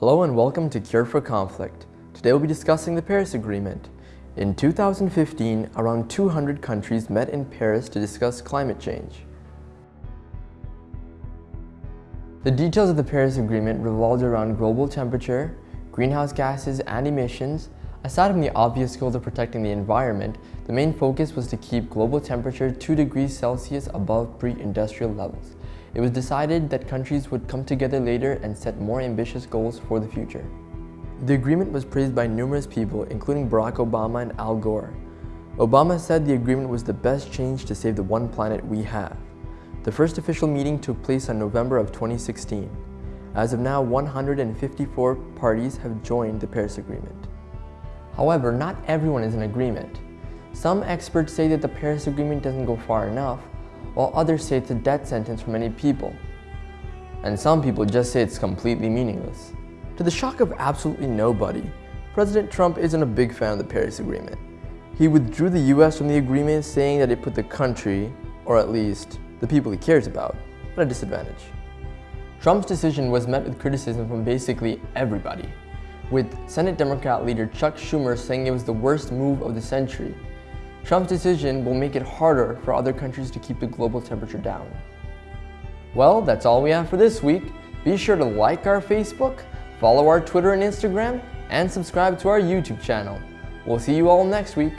Hello and welcome to Cure for Conflict. Today we'll be discussing the Paris Agreement. In 2015, around 200 countries met in Paris to discuss climate change. The details of the Paris Agreement revolved around global temperature, greenhouse gases and emissions. Aside from the obvious goals of protecting the environment, the main focus was to keep global temperature 2 degrees Celsius above pre-industrial levels. It was decided that countries would come together later and set more ambitious goals for the future. The agreement was praised by numerous people, including Barack Obama and Al Gore. Obama said the agreement was the best change to save the one planet we have. The first official meeting took place on November of 2016. As of now, 154 parties have joined the Paris Agreement. However, not everyone is in agreement. Some experts say that the Paris Agreement doesn't go far enough, while others say it's a death sentence for many people. And some people just say it's completely meaningless. To the shock of absolutely nobody, President Trump isn't a big fan of the Paris Agreement. He withdrew the US from the agreement saying that it put the country, or at least the people he cares about, at a disadvantage. Trump's decision was met with criticism from basically everybody, with Senate Democrat leader Chuck Schumer saying it was the worst move of the century Trump's decision will make it harder for other countries to keep the global temperature down. Well, that's all we have for this week. Be sure to like our Facebook, follow our Twitter and Instagram, and subscribe to our YouTube channel. We'll see you all next week.